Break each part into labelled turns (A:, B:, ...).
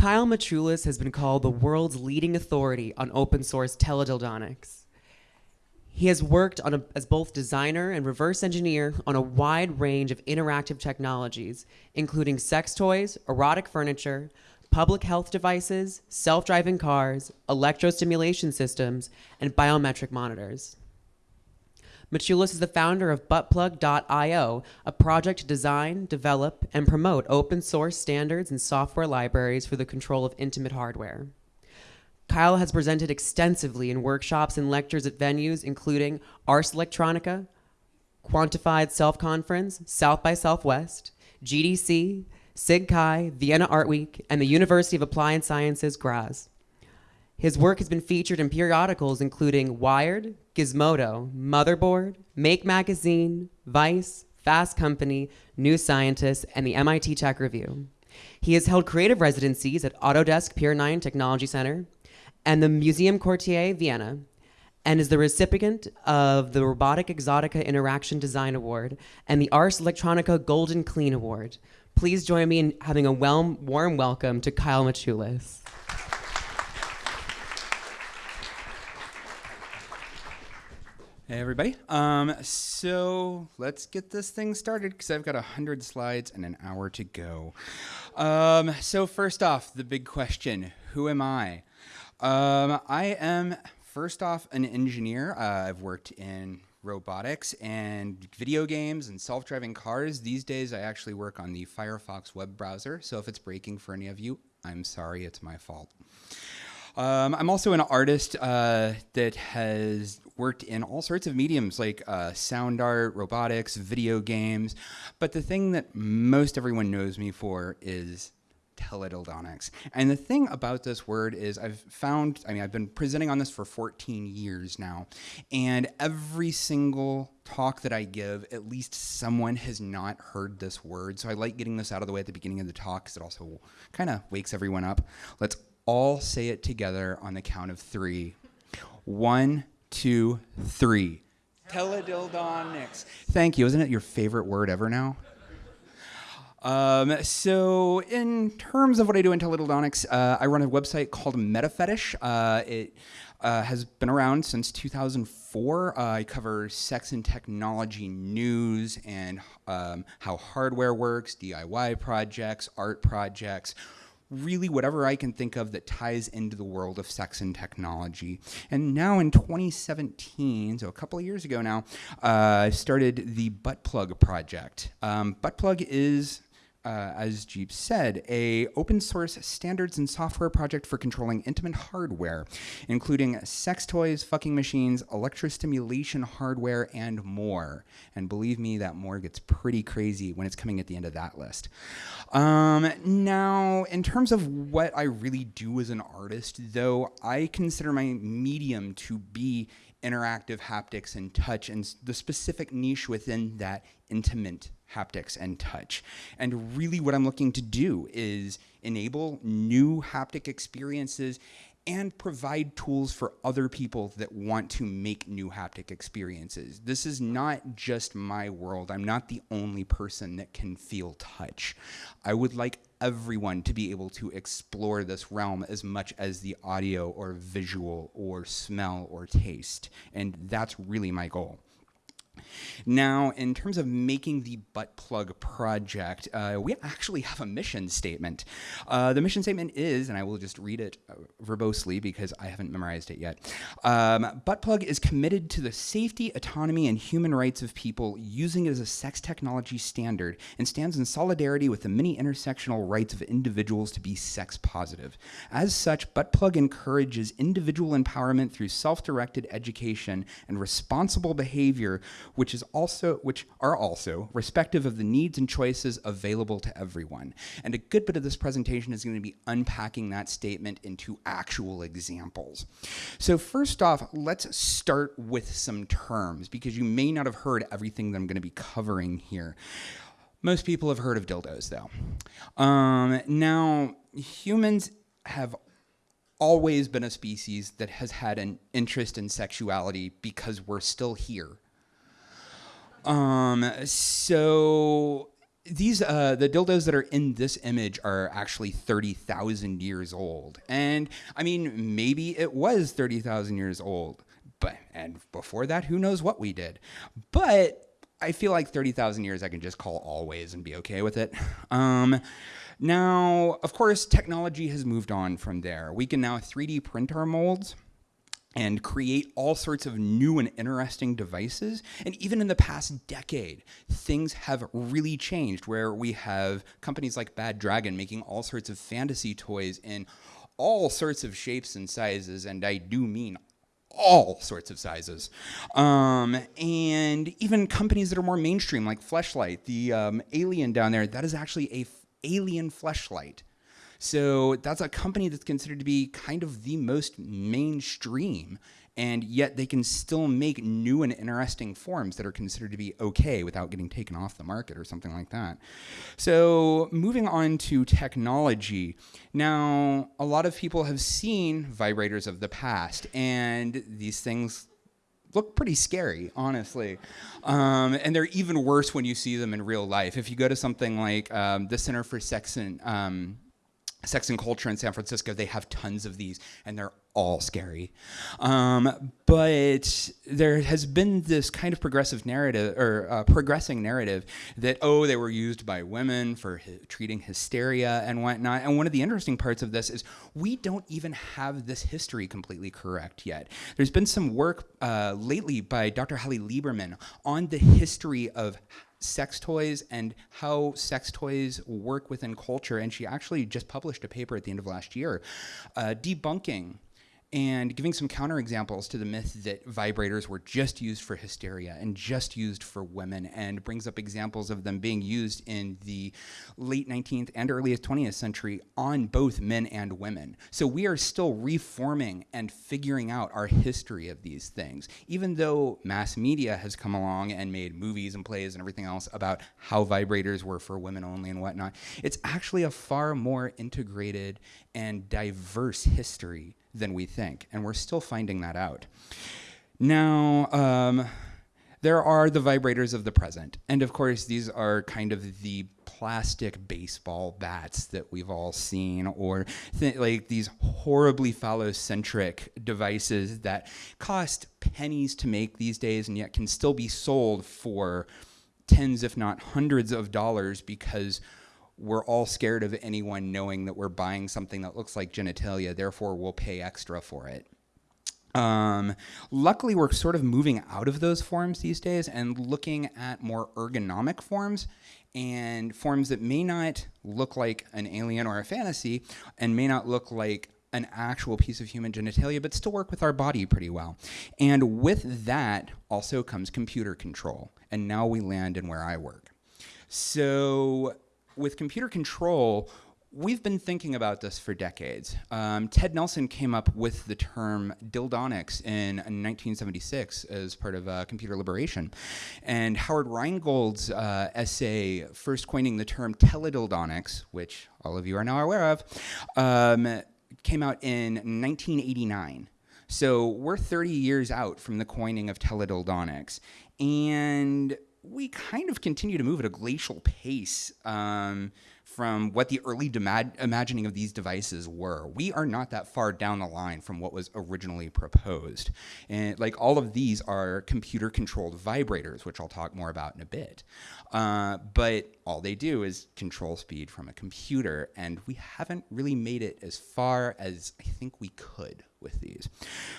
A: Kyle Machulis has been called the world's leading authority on open source teledildonics. He has worked on a, as both designer and reverse engineer on a wide range of interactive technologies, including sex toys, erotic furniture, public health devices, self-driving cars, electrostimulation systems, and biometric monitors. Machulis is the founder of buttplug.io, a project to design, develop, and promote open source standards and software libraries for the control of intimate hardware. Kyle has presented extensively in workshops and lectures at venues including Ars Electronica, Quantified Self Conference, South by Southwest, GDC, SIGCHI, Vienna Art Week, and the University of Applied Sciences, Graz. His work has been featured in periodicals including Wired, Gizmodo, Motherboard, Make Magazine, Vice, Fast Company, New Scientist, and the MIT Tech Review. He has held creative residencies at Autodesk Pier 9 Technology Center and the Museum Quartier Vienna, and is the recipient of the Robotic Exotica Interaction Design Award and the Ars Electronica Golden Clean Award. Please join me in having a warm welcome to Kyle Machulis.
B: Hey everybody. Um, so let's get this thing started because I've got a hundred slides and an hour to go. Um, so first off, the big question: Who am I? Um, I am first off an engineer. Uh, I've worked in robotics and video games and self-driving cars. These days, I actually work on the Firefox web browser. So if it's breaking for any of you, I'm sorry, it's my fault. Um, I'm also an artist uh, that has worked in all sorts of mediums like uh, sound art, robotics, video games. But the thing that most everyone knows me for is teledildonics. And the thing about this word is I've found, I mean, I've been presenting on this for 14 years now, and every single talk that I give, at least someone has not heard this word. So I like getting this out of the way at the beginning of the talk because it also kind of wakes everyone up. Let's all say it together on the count of three. One, two, three. Teledildonics. Thank you. Isn't it your favorite word ever now? Um, so in terms of what I do in teledildonics, uh, I run a website called MetaFetish. Uh, it uh, has been around since 2004. Uh, I cover sex and technology news and um, how hardware works, DIY projects, art projects, really whatever I can think of that ties into the world of sex and technology. And now in 2017, so a couple of years ago now, uh, I started the Butt Plug project. Um, Buttplug is uh, as Jeep said, a open source standards and software project for controlling intimate hardware, including sex toys, fucking machines, electrostimulation hardware, and more. And believe me, that more gets pretty crazy when it's coming at the end of that list. Um, now, in terms of what I really do as an artist, though, I consider my medium to be interactive haptics and touch and the specific niche within that intimate haptics and touch. And really what I'm looking to do is enable new haptic experiences and provide tools for other people that want to make new haptic experiences. This is not just my world. I'm not the only person that can feel touch. I would like everyone to be able to explore this realm as much as the audio or visual or smell or taste. And that's really my goal. Now, in terms of making the butt plug project, uh, we actually have a mission statement. Uh, the mission statement is, and I will just read it uh, verbosely because I haven't memorized it yet. Um, butt plug is committed to the safety, autonomy, and human rights of people using it as a sex technology standard and stands in solidarity with the many intersectional rights of individuals to be sex positive. As such, butt plug encourages individual empowerment through self-directed education and responsible behavior which is also which are also respective of the needs and choices available to everyone. And a good bit of this presentation is going to be unpacking that statement into actual examples. So first off, let's start with some terms because you may not have heard everything that I'm going to be covering here. Most people have heard of dildos though. Um, now, humans have always been a species that has had an interest in sexuality because we're still here um, so these uh, the dildos that are in this image are actually 30,000 years old. And I mean, maybe it was 30,000 years old. But and before that, who knows what we did. But I feel like 30,000 years I can just call always and be okay with it. Um, now, of course, technology has moved on from there. We can now 3D print our molds and create all sorts of new and interesting devices. And even in the past decade, things have really changed where we have companies like Bad Dragon making all sorts of fantasy toys in all sorts of shapes and sizes, and I do mean all sorts of sizes. Um, and even companies that are more mainstream, like Fleshlight, the um, alien down there, that is actually a alien fleshlight. So that's a company that's considered to be kind of the most mainstream, and yet they can still make new and interesting forms that are considered to be okay without getting taken off the market or something like that. So moving on to technology. Now, a lot of people have seen vibrators of the past, and these things look pretty scary, honestly. Um, and they're even worse when you see them in real life. If you go to something like um, the Center for Sex and um, Sex and Culture in San Francisco, they have tons of these, and they're all scary. Um, but there has been this kind of progressive narrative, or uh, progressing narrative, that, oh, they were used by women for treating hysteria and whatnot. And one of the interesting parts of this is we don't even have this history completely correct yet. There's been some work uh, lately by Dr. Hallie Lieberman on the history of sex toys and how sex toys work within culture. And she actually just published a paper at the end of last year uh, debunking and giving some counterexamples to the myth that vibrators were just used for hysteria and just used for women, and brings up examples of them being used in the late 19th and earliest 20th century on both men and women. So we are still reforming and figuring out our history of these things, even though mass media has come along and made movies and plays and everything else about how vibrators were for women only and whatnot. It's actually a far more integrated and diverse history than we think, and we're still finding that out. Now, um, there are the vibrators of the present, and of course, these are kind of the plastic baseball bats that we've all seen, or th- like these horribly phallocentric devices that cost pennies to make these days, and yet can still be sold for tens, if not hundreds, of dollars because we're all scared of anyone knowing that we're buying something that looks like genitalia, therefore we'll pay extra for it. Um, luckily, we're sort of moving out of those forms these days and looking at more ergonomic forms and forms that may not look like an alien or a fantasy and may not look like an actual piece of human genitalia, but still work with our body pretty well. And with that also comes computer control. And now we land in where I work. So with computer control, we've been thinking about this for decades. Um, Ted Nelson came up with the term dildonics in 1976 as part of uh, computer liberation. And Howard Rheingold's uh, essay first coining the term teledildonics, which all of you are now aware of, um, came out in 1989. So we're 30 years out from the coining of teledildonics. And we kind of continue to move at a glacial pace um, from what the early imagining of these devices were. We are not that far down the line from what was originally proposed. And like all of these are computer controlled vibrators, which I'll talk more about in a bit. Uh, but all they do is control speed from a computer, and we haven't really made it as far as I think we could with these.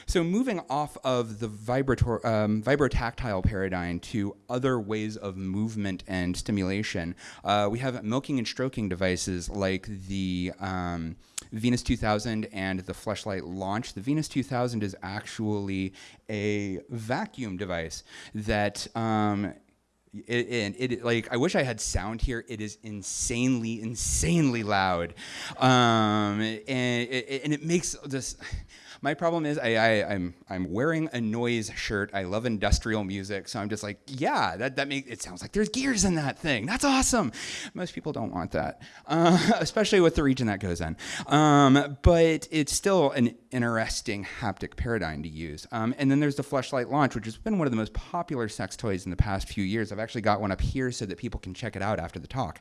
B: So moving off of the vibrator, um, vibrotactile paradigm to other ways of movement and stimulation, uh, we have milking and stroking devices like the um, Venus 2000 and the Fleshlight Launch. The Venus 2000 is actually a vacuum device that um, it, and it like I wish I had sound here. It is insanely, insanely loud, um, and it, and it makes this My problem is I, I I'm I'm wearing a noise shirt. I love industrial music, so I'm just like, yeah, that that makes it sounds like there's gears in that thing. That's awesome. Most people don't want that, uh, especially with the region that goes in. Um, but it's still an interesting haptic paradigm to use. Um, and then there's the Fleshlight Launch, which has been one of the most popular sex toys in the past few years. I've actually got one up here so that people can check it out after the talk.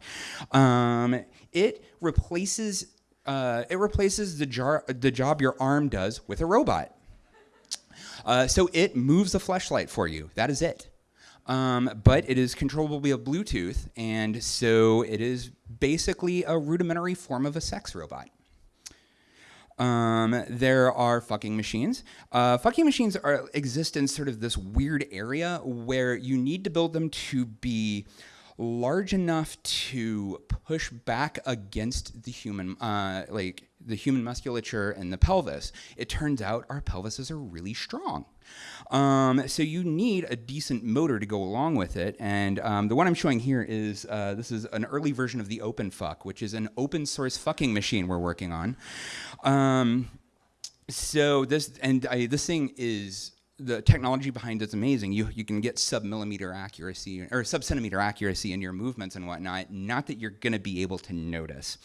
B: Um, it replaces uh, it replaces the, jar, the job your arm does with a robot. Uh, so it moves the Fleshlight for you. That is it. Um, but it is controllable via Bluetooth, and so it is basically a rudimentary form of a sex robot. Um, there are fucking machines. Uh, fucking machines are exist in sort of this weird area where you need to build them to be large enough to push back against the human, uh, like the human musculature and the pelvis. It turns out our pelvises are really strong. Um, so you need a decent motor to go along with it. And um, the one I'm showing here is uh, this is an early version of the OpenFuck, which is an open source fucking machine we're working on. Um, so this and I, this thing is the technology behind it's amazing. You you can get sub millimeter accuracy or sub centimeter accuracy in your movements and whatnot. Not that you're going to be able to notice.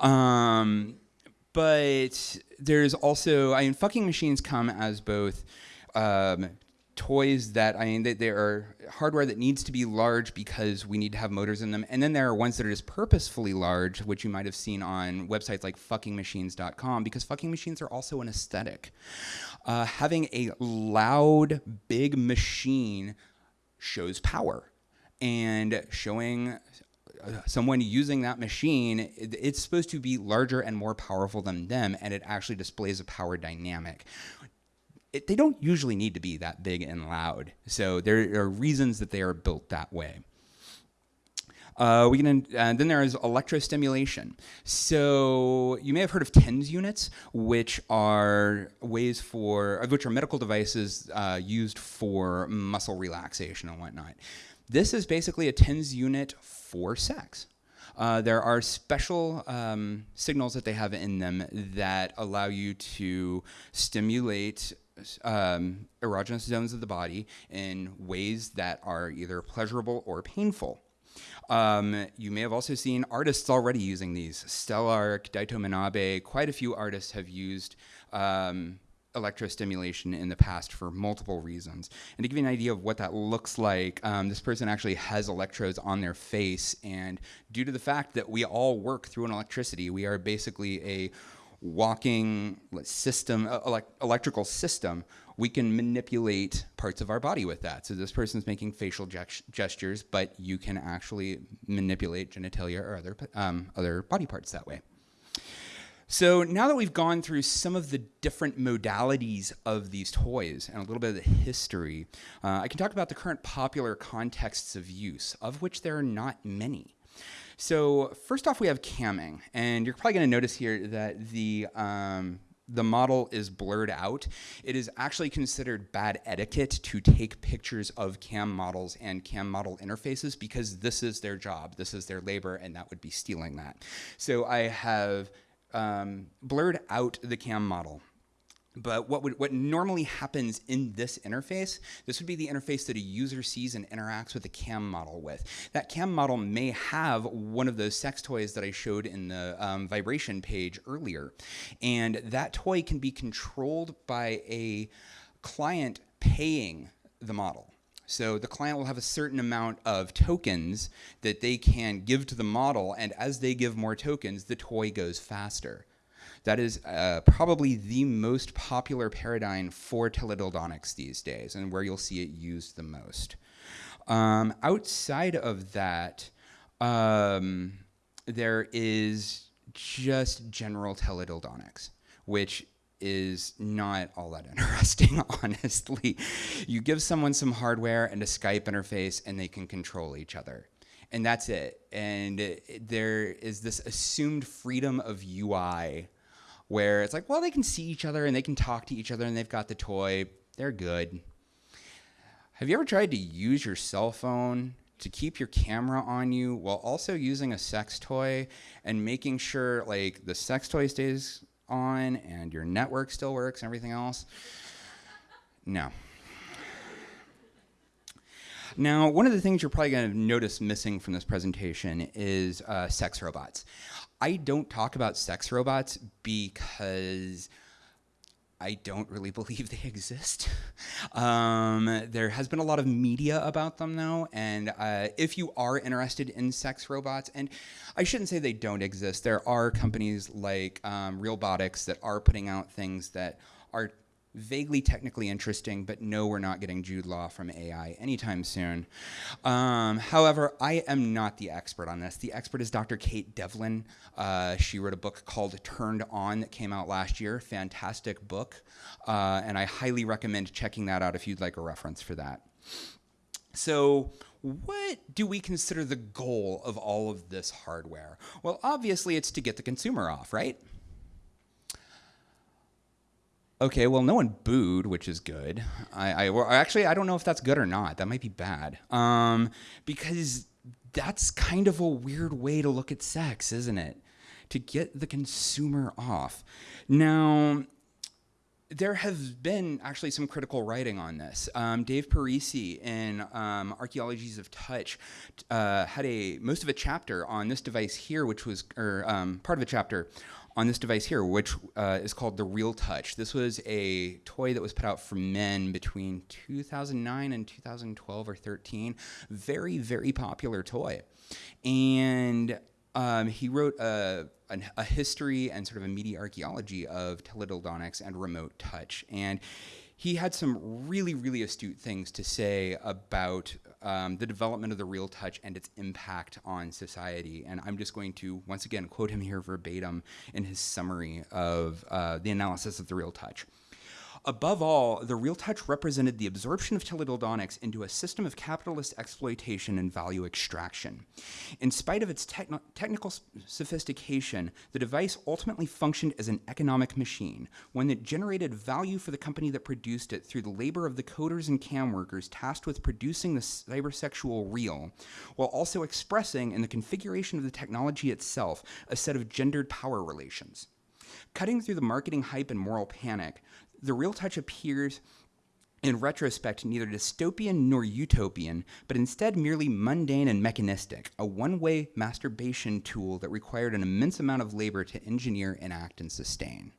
B: Um, but there's also I mean, fucking machines come as both um, toys that I mean they, are hardware that needs to be large because we need to have motors in them, and then there are ones that are just purposefully large, which you might have seen on websites like fuckingmachines.com, because fucking machines are also an aesthetic. Uh, having a loud, big machine shows power, and showing uh, someone using that machine, it's supposed to be larger and more powerful than them, and it actually displays a power dynamic it, they don't usually need to be that big and loud. So there are reasons that they are built that way. Uh, we can, uh, then there is electrostimulation. So you may have heard of TENS units, which are ways for, which are medical devices uh, used for muscle relaxation and whatnot. This is basically a TENS unit for sex. Uh, there are special um, signals that they have in them that allow you to stimulate um, erogenous zones of the body in ways that are either pleasurable or painful. Um, you may have also seen artists already using these. Stelarc, Daito Manabe, quite a few artists have used um, electrostimulation in the past for multiple reasons. And to give you an idea of what that looks like, um, this person actually has electrodes on their face, and due to the fact that we all work through an electricity, we are basically a walking system, uh, electrical system, we can manipulate parts of our body with that. So this person's making facial gestures, but you can actually manipulate genitalia or other, um, other body parts that way. So now that we've gone through some of the different modalities of these toys and a little bit of the history, uh, I can talk about the current popular contexts of use, of which there are not many. So first off, we have camming, and you're probably going to notice here that the um, the model is blurred out. It is actually considered bad etiquette to take pictures of cam models and cam model interfaces because this is their job, this is their labor, and that would be stealing that. So I have um, blurred out the cam model. But what would what normally happens in this interface, this would be the interface that a user sees and interacts with the cam model with. That cam model may have one of those sex toys that I showed in the um, vibration page earlier. And that toy can be controlled by a client paying the model. So the client will have a certain amount of tokens that they can give to the model, and as they give more tokens, the toy goes faster. That is uh, probably the most popular paradigm for teledildonics these days and where you'll see it used the most. Um, outside of that, um, there is just general teledildonics, which is not all that interesting, honestly. You give someone some hardware and a Skype interface, and they can control each other. And that's it. And it, there is this assumed freedom of UI where it's like, well, they can see each other and they can talk to each other and they've got the toy. They're good. Have you ever tried to use your cell phone to keep your camera on you while also using a sex toy and making sure like the sex toy stays on and your network still works and everything else? No. Now, one of the things you're probably going to notice missing from this presentation is uh, sex robots. I don't talk about sex robots because I don't really believe they exist. Um, there has been a lot of media about them though, and uh, if you are interested in sex robots, and I shouldn't say they don't exist, there are companies like um, Realbotix that are putting out things that are vaguely technically interesting, but no, we're not getting Jude Law from AI anytime soon. Um, however, I am not the expert on this. The expert is Dr. Kate Devlin. Uh, she wrote a book called Turned On that came out last year. Fantastic book. Uh, and I highly recommend checking that out if you'd like a reference for that. So, what do we consider the goal of all of this hardware? Well, obviously, it's to get the consumer off, right? Okay, well, no one booed, which is good. I, I actually I don't know if that's good or not. That might be bad, um, because that's kind of a weird way to look at sex, isn't it? To get the consumer off. Now, there have been actually some critical writing on this. Um, Dave Parisi in um, Archaeologies of Touch uh, had a most of a chapter on this device here, which was or um, part of a chapter on this device here, which uh, is called the Real Touch. This was a toy that was put out for men between 2009 and 2012 or 13. Very, very popular toy. And um, he wrote a, a, a, history and sort of a media archaeology of teledildonics and remote touch. And he had some really, really astute things to say about um, the development of the real touch and its impact on society. And I'm just going to, once again, quote him here verbatim in his summary of uh, the analysis of the real touch. Above all, the real touch represented the absorption of teledildonics into a system of capitalist exploitation and value extraction. In spite of its techn technical sophistication, the device ultimately functioned as an economic machine, one that generated value for the company that produced it through the labor of the coders and cam workers tasked with producing the cybersexual reel, while also expressing in the configuration of the technology itself a set of gendered power relations. Cutting through the marketing hype and moral panic, the real touch appears in retrospect neither dystopian nor utopian, but instead merely mundane and mechanistic, a one-way masturbation tool that required an immense amount of labor to engineer, enact, and sustain.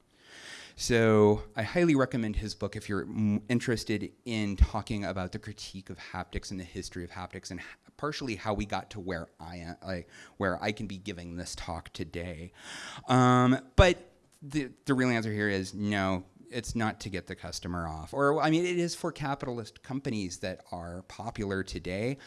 B: So I highly recommend his book if you're interested in talking about the critique of haptics and the history of haptics and partially how we got to where I am, like, where I can be giving this talk today. Um, but the, the real answer here is no, it's not to get the customer off. Or, I mean, it is for capitalist companies that are popular today.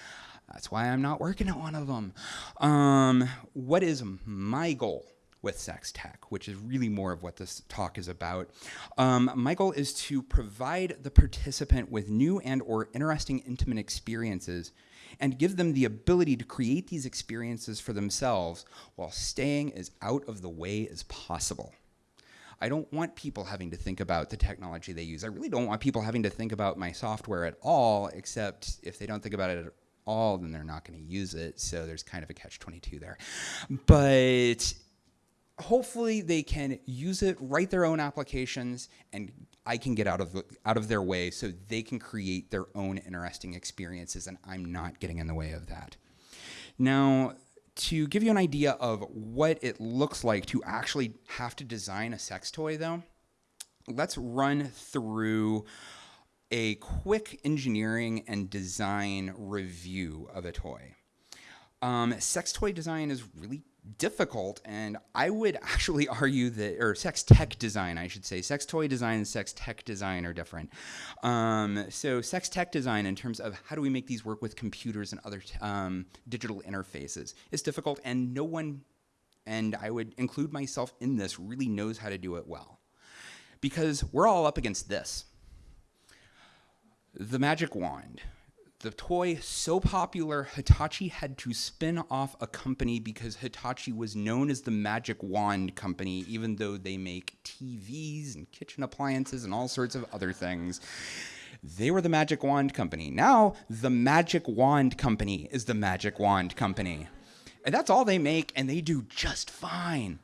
B: That's why I'm not working at one of them. Um, what is my goal? with sex tech, which is really more of what this talk is about. Um, my goal is to provide the participant with new and or interesting intimate experiences and give them the ability to create these experiences for themselves while staying as out of the way as possible. I don't want people having to think about the technology they use. I really don't want people having to think about my software at all, except if they don't think about it at all, then they're not going to use it. So there's kind of a catch 22 there. But hopefully they can use it, write their own applications, and I can get out of out of their way so they can create their own interesting experiences, and I'm not getting in the way of that. Now, to give you an idea of what it looks like to actually have to design a sex toy though, let's run through a quick engineering and design review of a toy. Um, sex toy design is really difficult and I would actually argue that, or sex tech design, I should say. Sex toy design and sex tech design are different. Um, so sex tech design in terms of how do we make these work with computers and other um, digital interfaces is difficult and no one, and I would include myself in this, really knows how to do it well. Because we're all up against this. The magic wand the toy so popular, Hitachi had to spin off a company because Hitachi was known as the Magic Wand Company, even though they make TVs and kitchen appliances and all sorts of other things. They were the Magic Wand Company. Now, the Magic Wand Company is the Magic Wand Company. And that's all they make, and they do just fine.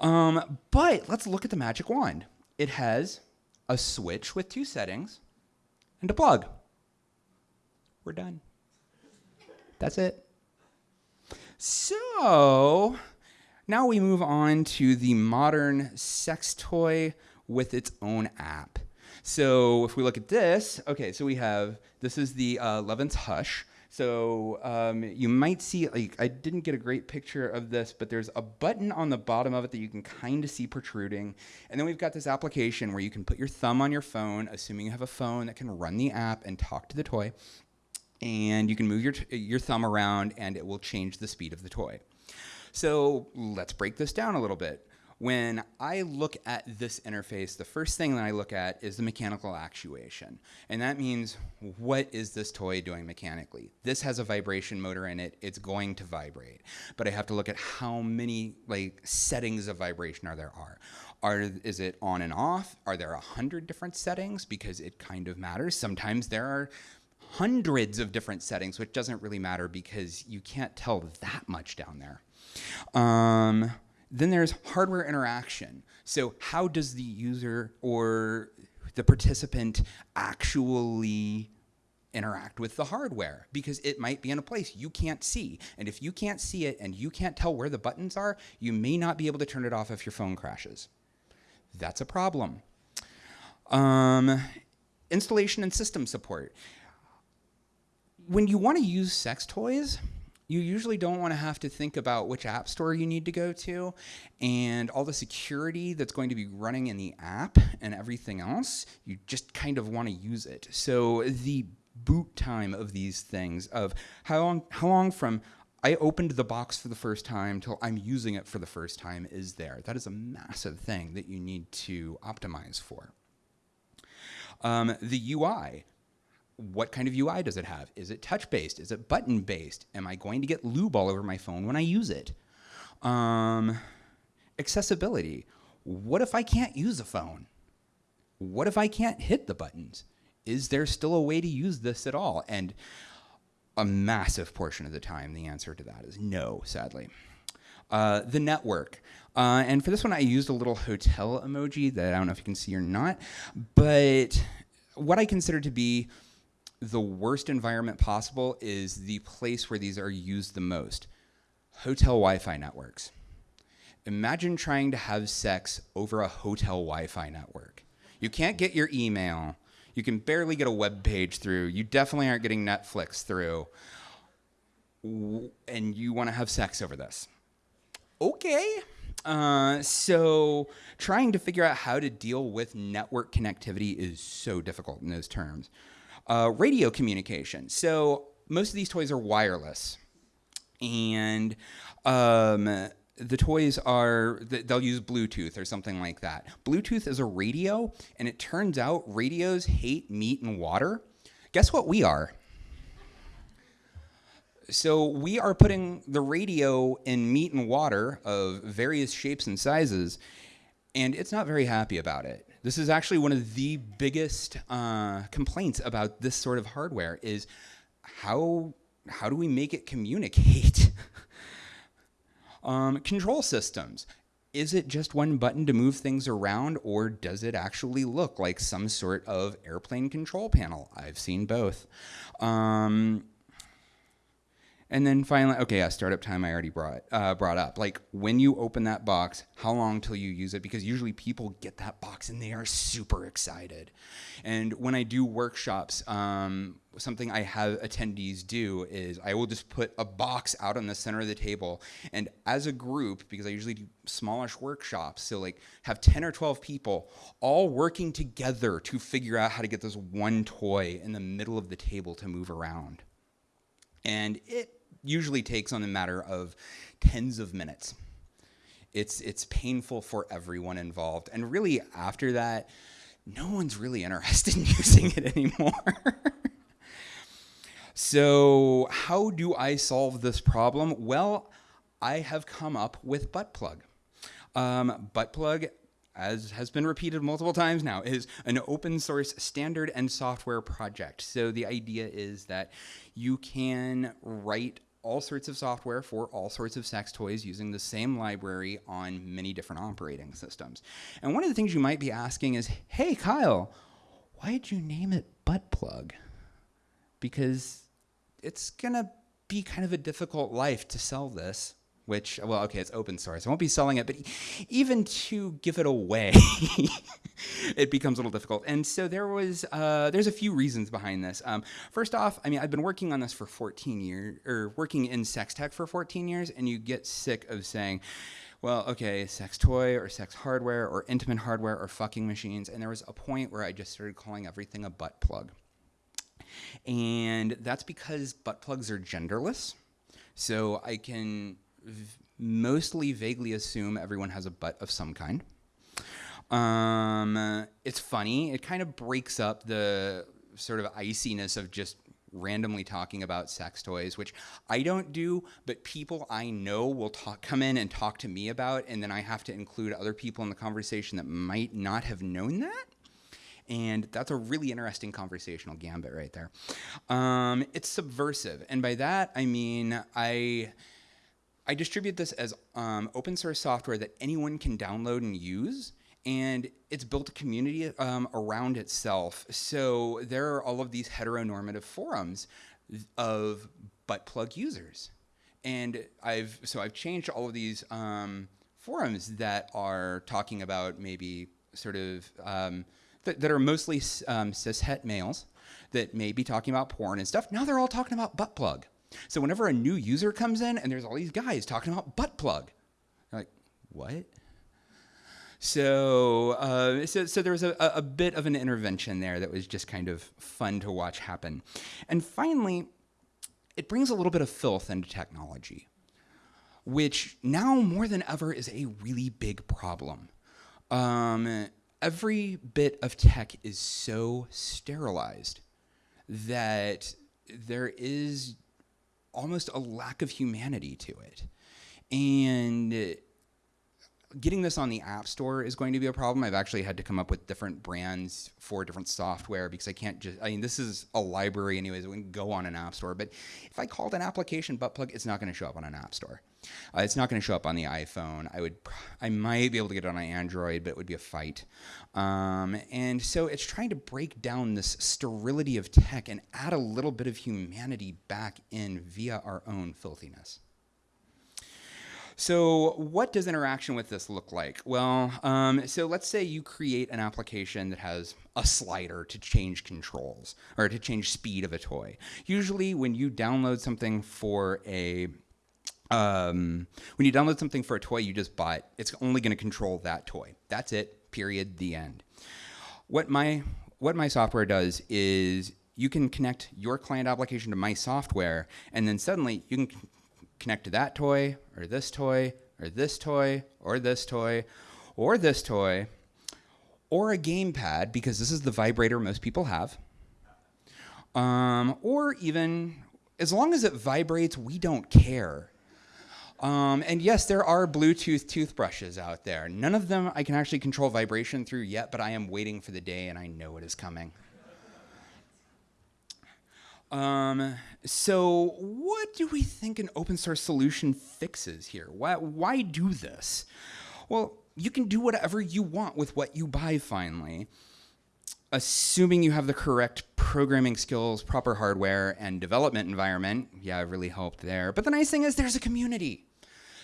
B: Um, but let's look at the magic wand. It has a switch with two settings and a plug. We're done. That's it. So now we move on to the modern sex toy with its own app. So if we look at this, okay, so we have this is the uh, Lovense Hush. So um, you might see, like, I didn't get a great picture of this, but there's a button on the bottom of it that you can kind of see protruding. And then we've got this application where you can put your thumb on your phone, assuming you have a phone that can run the app and talk to the toy. And you can move your, your thumb around and it will change the speed of the toy. So let's break this down a little bit. When I look at this interface, the first thing that I look at is the mechanical actuation. And that means, what is this toy doing mechanically? This has a vibration motor in it, it's going to vibrate. But I have to look at how many like settings of vibration are there are. Are, is it on and off? Are there a hundred different settings? Because it kind of matters. Sometimes there are hundreds of different settings, which doesn't really matter because you can't tell that much down there. Um, then there's hardware interaction. So how does the user or the participant actually interact with the hardware because it might be in a place you can't see. And if you can't see it and you can't tell where the buttons are, you may not be able to turn it off if your phone crashes. That's a problem. Um, installation and system support. When you want to use sex toys, you usually don't want to have to think about which app store you need to go to and all the security that's going to be running in the app and everything else. You just kind of want to use it. So the boot time of these things of how long how long from I opened the box for the first time till I'm using it for the first time is there. That is a massive thing that you need to optimize for. Um, the UI, what kind of UI does it have? Is it touch based? Is it button based? Am I going to get lube all over my phone when I use it? Um, accessibility. What if I can't use a phone? What if I can't hit the buttons? Is there still a way to use this at all? And a massive portion of the time, the answer to that is no, sadly. Uh, the network. Uh, and for this one, I used a little hotel emoji that I don't know if you can see or not, but what I consider to be the worst environment possible is the place where these are used the most hotel Wi Fi networks. Imagine trying to have sex over a hotel Wi Fi network. You can't get your email. You can barely get a web page through. You definitely aren't getting Netflix through. And you want to have sex over this. Okay. Uh, so trying to figure out how to deal with network connectivity is so difficult in those terms. Uh, radio communication. So most of these toys are wireless, and um, the toys are they'll use Bluetooth or something like that. Bluetooth is a radio, and it turns out radios hate meat and water. Guess what we are? So we are putting the radio in meat and water of various shapes and sizes, and it's not very happy about it. This is actually one of the biggest uh, complaints about this sort of hardware is how how do we make it communicate? um, control systems. Is it just one button to move things around, or does it actually look like some sort of airplane control panel? I've seen both. Um, and then finally, okay, yeah, startup time I already brought uh, brought up. Like when you open that box, how long till you use it? Because usually people get that box and they are super excited. And when I do workshops, um, something I have attendees do is I will just put a box out on the center of the table, and as a group, because I usually do smallish workshops, so like have ten or twelve people all working together to figure out how to get this one toy in the middle of the table to move around. And it usually takes on a matter of tens of minutes. It's, it's painful for everyone involved. And really, after that, no one's really interested in using it anymore. so, how do I solve this problem? Well, I have come up with butt plug. Um, Buttplug as has been repeated multiple times now, is an open source standard and software project. So the idea is that you can write all sorts of software for all sorts of sex toys using the same library on many different operating systems. And one of the things you might be asking is, hey, Kyle, why did you name it Butt Plug? Because it's going to be kind of a difficult life to sell this which well okay it's open source i won't be selling it but even to give it away it becomes a little difficult and so there was uh, there's a few reasons behind this um, first off i mean i've been working on this for 14 years or working in sex tech for 14 years and you get sick of saying well, okay, sex toy or sex hardware or intimate hardware or fucking machines. And there was a point where I just started calling everything a butt plug. And that's because butt plugs are genderless. So I can mostly vaguely assume everyone has a butt of some kind. Um, it's funny. It kind of breaks up the sort of iciness of just randomly talking about sex toys, which I don't do, but people I know will talk, come in and talk to me about, and then I have to include other people in the conversation that might not have known that. And that's a really interesting conversational gambit right there. Um, it's subversive, and by that I mean I I distribute this as um, open source software that anyone can download and use. And it's built a community um, around itself. So there are all of these heteronormative forums of butt plug users. And I've so I've changed all of these um, forums that are talking about maybe sort of um, th- that are mostly um, cis het males that may be talking about porn and stuff. Now they're all talking about butt plug. So whenever a new user comes in and there's all these guys talking about butt plug, like, what? So, uh, so, so there was a, a bit of an intervention there that was just kind of fun to watch happen. And finally, it brings a little bit of filth into technology, which now more than ever is a really big problem. Um, every bit of tech is so sterilized that there is almost a lack of humanity to it. And getting this on the App Store is going to be a problem. I've actually had to come up with different brands for different software because I can't just, I mean, this is a library, anyways, it can go on an App Store. But if I called an application butt plug, it's not going to show up on an App Store. Uh, it's not going to show up on the iPhone. I would, I might be able to get it on Android, but it would be a fight. Um, and so it's trying to break down this sterility of tech and add a little bit of humanity back in via our own filthiness. So, what does interaction with this look like? Well, um, so let's say you create an application that has a slider to change controls or to change speed of a toy. Usually, when you download something for a um, when you download something for a toy you just bought, it's only going to control that toy. That's it. Period. The end. What my what my software does is you can connect your client application to my software, and then suddenly you can connect to that toy, or this toy, or this toy, or this toy, or this toy, or a gamepad, because this is the vibrator most people have. Um, or even, as long as it vibrates, we don't care. Um, and yes, there are Bluetooth toothbrushes out there. None of them I can actually control vibration through yet, but I am waiting for the day and I know it is coming. Um, so, what do we think an open source solution fixes here? Why, why do this? Well, you can do whatever you want with what you buy finally, assuming you have the correct programming skills, proper hardware, and development environment. Yeah, it really helped there. But the nice thing is there's a community.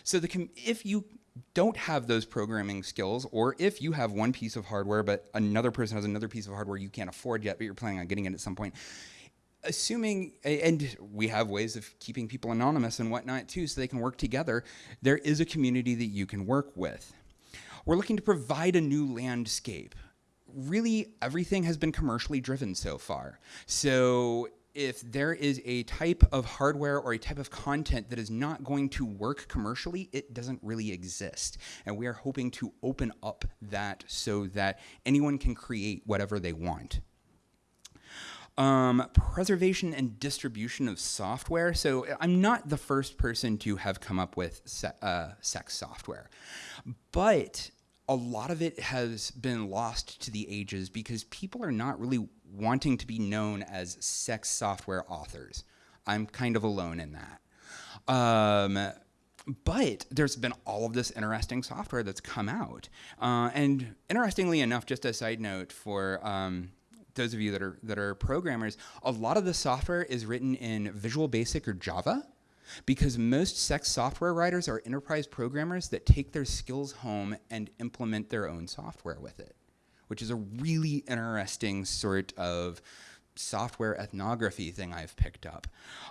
B: So the com- if you don't have those programming skills, or if you have one piece of hardware but another person has another piece of hardware you can't afford yet, but you're planning on getting it at some point, assuming, and we have ways of keeping people anonymous and whatnot too, so they can work together, there is a community that you can work with. We're looking to provide a new landscape. Really, everything has been commercially driven so far. So if there is a type of hardware or a type of content that is not going to work commercially, it doesn't really exist. And we are hoping to open up that so that anyone can create whatever they want. Um, preservation and distribution of software. So I'm not the first person to have come up with se uh, sex software, but a lot of it has been lost to the ages because people are not really wanting to be known as sex software authors. I'm kind of alone in that. Um, but there's been all of this interesting software that's come out. Uh, and interestingly enough, just a side note for um, those of you that are that are programmers, a lot of the software is written in Visual Basic or Java because most sex software writers are enterprise programmers that take their skills home and implement their own software with it, which is a really interesting sort of software ethnography thing I've picked up.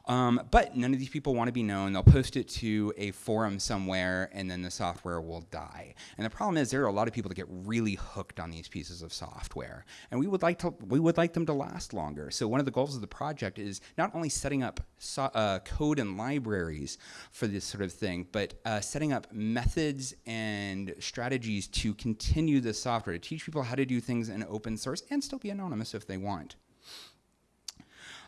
B: Um, but none of these people want to be known. They'll post it to a forum somewhere and then the software will die. And the problem is there are a lot of people that get really hooked on these pieces of software. And we would like to we would like them to last longer. So one of the goals of the project is not only setting up so, uh, code and libraries for this sort of thing, but uh, setting up methods and strategies to continue the software, to teach people how to do things in open source and still be anonymous if they want.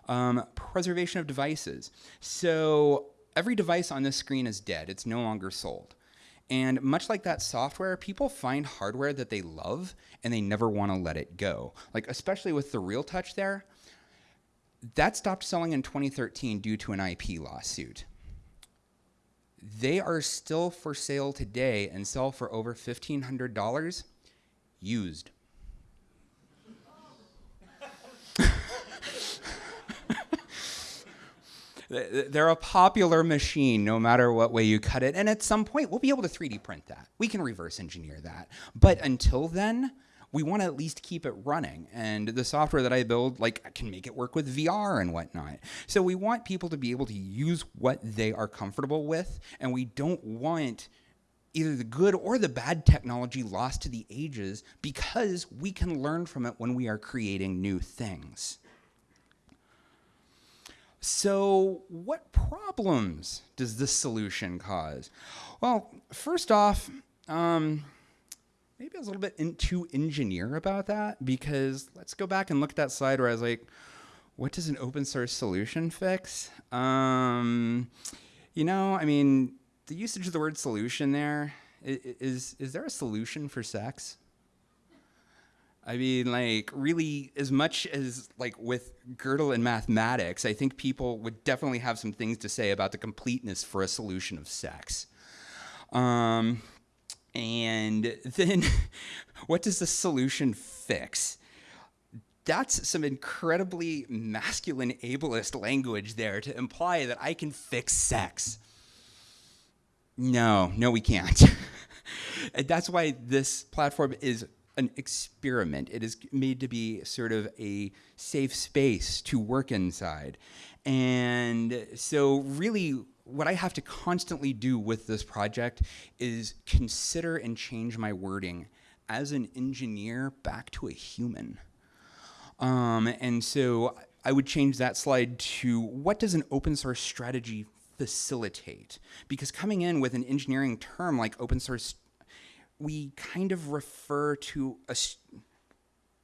B: Um, preservation of devices. So every device on this screen is dead. It's no longer sold. And much like that software, people find hardware that they love and they never want to let it go. Like, especially with the Real Touch there, that stopped selling in 2013 due to an IP lawsuit. They are still for sale today and sell for over $1,500 used. They're a popular machine no matter what way you cut it. And at some point, we'll be able to 3D print that. We can reverse engineer that. But until then, we want to at least keep it running. And the software that I build, like, can make it work with VR and whatnot. So we want people to be able to use what they are comfortable with. And we don't want either the good or the bad technology lost to the ages because we can learn from it when we are creating new things. So, what problems does this solution cause? Well, first off, um, maybe I was a little bit in, too engineer about that because let's go back and look at that slide where I was like, what does an open source solution fix? Um, you know, I mean, the usage of the word solution there is is there a solution for sex? I mean, like, really, as much as like with Gödel and mathematics, I think people would definitely have some things to say about the completeness for a solution of sex. Um, and then, what does the solution fix? That's some incredibly masculine ableist language there to imply that I can fix sex. No, no, we can't. and that's why this platform is an experiment. It is made to be sort of a safe space to work inside. And so, really, what I have to constantly do with this project is consider and change my wording as an engineer back to a human. Um, and so I would change that slide to what does an open source strategy facilitate? Because coming in with an engineering term like open source we kind of refer to a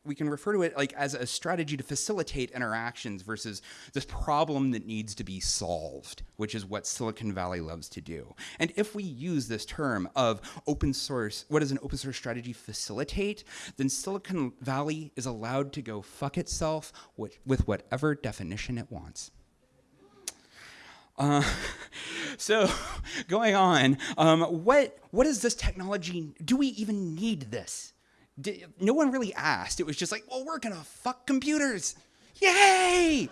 B: we can refer to it like as a strategy to facilitate interactions versus this problem that needs to be solved, which is what Silicon Valley loves to do. And if we use this term of open source, what does an open source strategy facilitate? Then Silicon Valley is allowed to go fuck itself with, with whatever definition it wants. Uh, so, going on, um, what what is this technology? Do we even need this? Did, no one really asked. It was just like, well, we're gonna fuck computers, yay!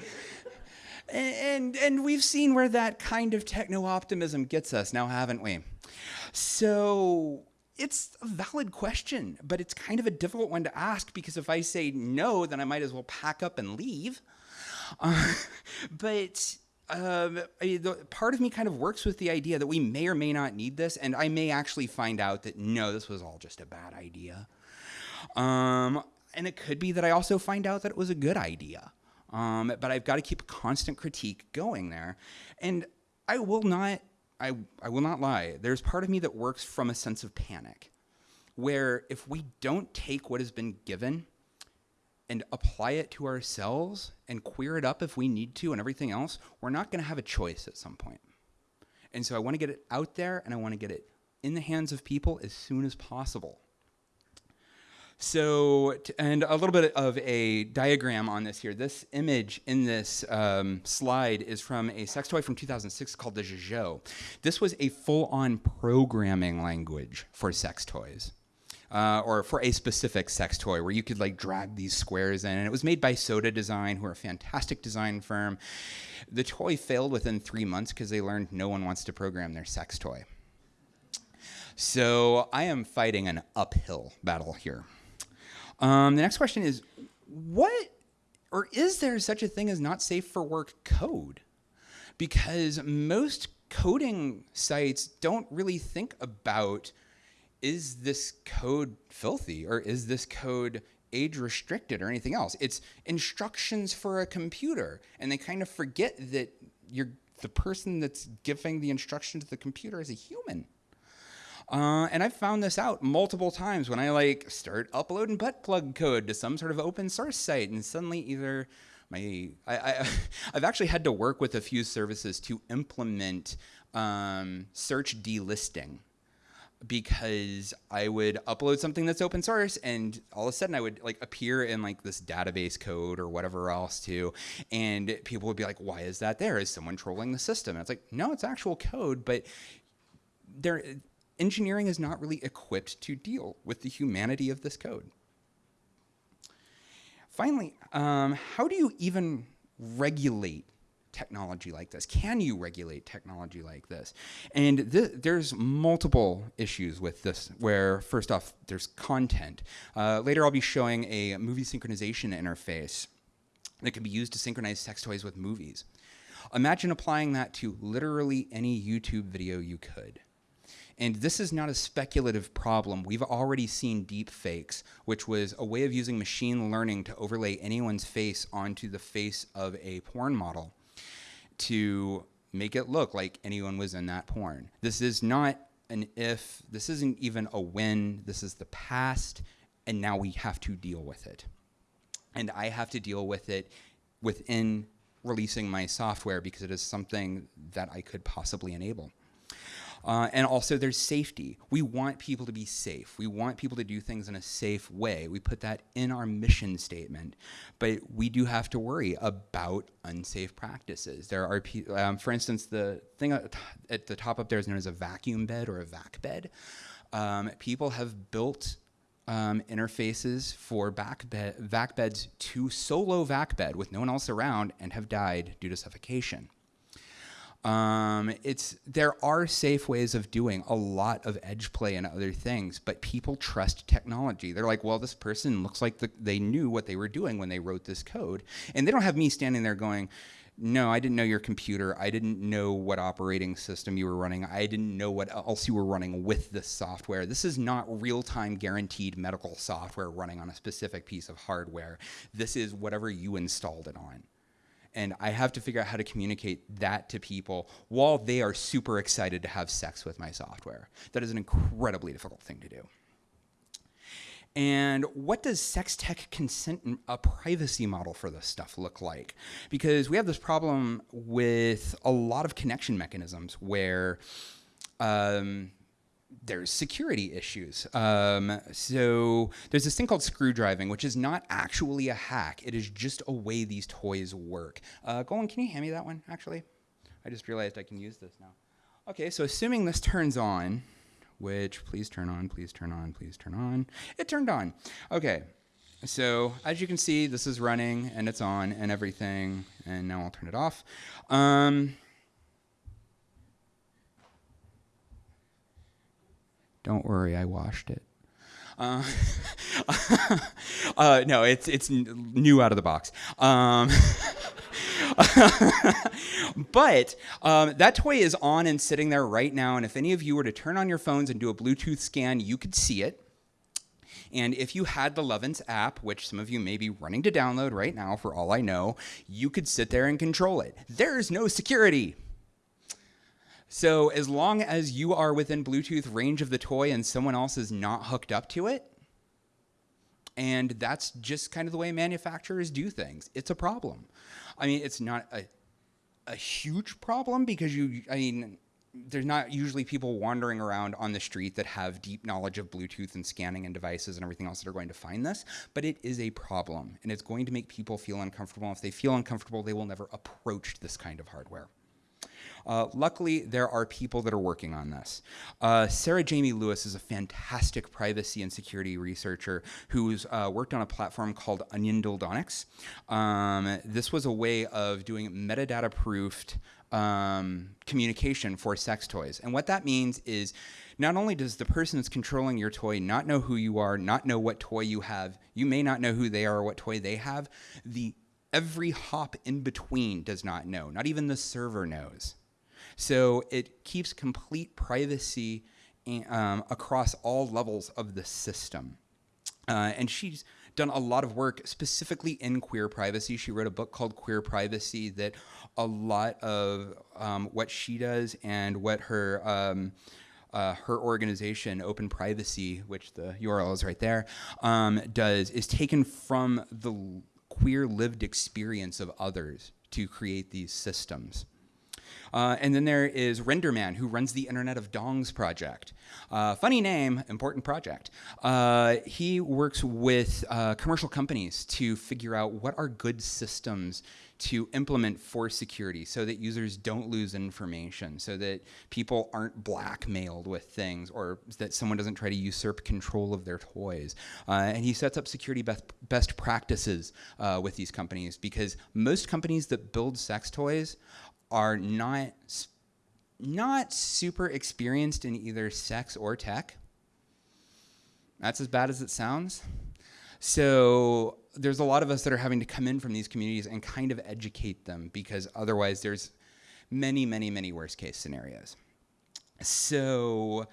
B: and and we've seen where that kind of techno optimism gets us now, haven't we? So it's a valid question, but it's kind of a difficult one to ask because if I say no, then I might as well pack up and leave. Uh, but um, I, the, part of me kind of works with the idea that we may or may not need this, and I may actually find out that no, this was all just a bad idea. Um, and it could be that I also find out that it was a good idea. Um, but I've got to keep a constant critique going there, and I will not. I, I will not lie. There's part of me that works from a sense of panic, where if we don't take what has been given and apply it to ourselves and queer it up if we need to and everything else, we're not going to have a choice at some point. And so I want to get it out there and I want to get it in the hands of people as soon as possible. So, and a little bit of a diagram on this here. This image in this um, slide is from a sex toy from 2006 called the Jojo. This was a full on programming language for sex toys. Uh, or for a specific sex toy where you could like drag these squares in. And it was made by Soda Design, who are a fantastic design firm. The toy failed within three months because they learned no one wants to program their sex toy. So I am fighting an uphill battle here. Um, the next question is what or is there such a thing as not safe for work code? Because most coding sites don't really think about is this code filthy or is this code age restricted or anything else? It's instructions for a computer, and they kind of forget that you're the person that's giving the instruction to the computer is a human. Uh, and I've found this out multiple times when I like start uploading butt plug code to some sort of open source site, and suddenly either my I, I have actually had to work with a few services to implement um, search delisting because I would upload something that's open source and all of a sudden I would like appear in like this database code or whatever else too. And people would be like why is that there? Is someone trolling the system? And it's like no it's actual code but there engineering is not really equipped to deal with the humanity of this code. Finally, um, how do you even regulate technology like this? Can you regulate technology like this? And th there's multiple issues with this, where first off, there's content. Uh, later, I'll be showing a movie synchronization interface that can be used to synchronize sex toys with movies. Imagine applying that to literally any YouTube video you could. And this is not a speculative problem. We've already seen deep fakes, which was a way of using machine learning to overlay anyone's face onto the face of a porn model to make it look like anyone was in that porn. This is not an if, this isn't even a when, this is the past, and now we have to deal with it. And I have to deal with it within releasing my software because it is something that I could possibly enable. Uh, and also there's safety. We want people to be safe. We want people to do things in a safe way. We put that in our mission statement. But we do have to worry about unsafe practices. There are, um, for instance, the thing at the top up there is known as a vacuum bed or a vac bed. Um, people have built um, interfaces for bed, vac beds to solo vac bed with no one else around and have died due to suffocation. Um, it's there are safe ways of doing a lot of edge play and other things, but people trust technology. They're like, well, this person looks like the, they knew what they were doing when they wrote this code, and they don't have me standing there going. No, I didn't know your computer. I didn't know what operating system you were running. I didn't know what else you were running with this software. This is not real time guaranteed medical software running on a specific piece of hardware. This is whatever you installed it on and I have to figure out how to communicate that to people while they are super excited to have sex with my software. That is an incredibly difficult thing to do. And what does sex tech consent a privacy model for this stuff look like? Because we have this problem with a lot of connection mechanisms where um, there's security issues. Um, so there's this thing called screw driving, which is not actually a hack. It is just a way these toys work. Uh, Golan, can you hand me that one, actually? I just realized I can use this now. Okay, so assuming this turns on, which please turn on, please turn on, please turn on. It turned on. Okay, so as you can see, this is running and it's on and everything. And now I'll turn it off. Um, Don't worry, I washed it. Uh, uh, no, it's it's new out of the box. Um, but um, that toy is on and sitting there right now. And if any of you were to turn on your phones and do a Bluetooth scan, you could see it. And if you had the Lovense app, which some of you may be running to download right now, for all I know, you could sit there and control it. There's no security. So as long as you are within Bluetooth range of the toy and someone else is not hooked up to it, and that's just kind of the way manufacturers do things. It's a problem. I mean, it's not a, a huge problem because you, I mean, there's not usually people wandering around on the street that have deep knowledge of Bluetooth and scanning and devices and everything else that are going to find this, but it is a problem and it's going to make people feel uncomfortable. If they feel uncomfortable, they will never approach this kind of hardware. Uh, luckily, there are people that are working on this. Uh, Sarah Jamie Lewis is a fantastic privacy and security researcher who's uh, worked on a platform called Onion Dildonics. Um, this was a way of doing metadata proofed um, communication for sex toys. And what that means is not only does the person that's controlling your toy not know who you are, not know what toy you have, you may not know who they are or what toy they have, the every hop in between does not know. Not even the server knows. So it keeps complete privacy um, across all levels of the system. Uh, and she's done a lot of work specifically in queer privacy. She wrote a book called Queer Privacy that a lot of um, what she does and what her um, uh, her organization, Open Privacy, which the URL is right there, um, does is taken from the queer lived experience of others to create these systems. Uh, and then there is Renderman, who runs the Internet of Dongs project. Uh, funny name, important project. Uh, he works with uh, commercial companies to figure out what are good systems to implement for security so that users don't lose information, so that people aren't blackmailed with things or that someone doesn't try to usurp control of their toys. Uh, and he sets up security best, best practices uh, with these companies because most companies that build sex toys are not not super experienced in either sex or tech. That's as bad as it sounds. So there's a lot of us that are having to come in from these communities and kind of educate them because otherwise there's many, many, many worst case scenarios. So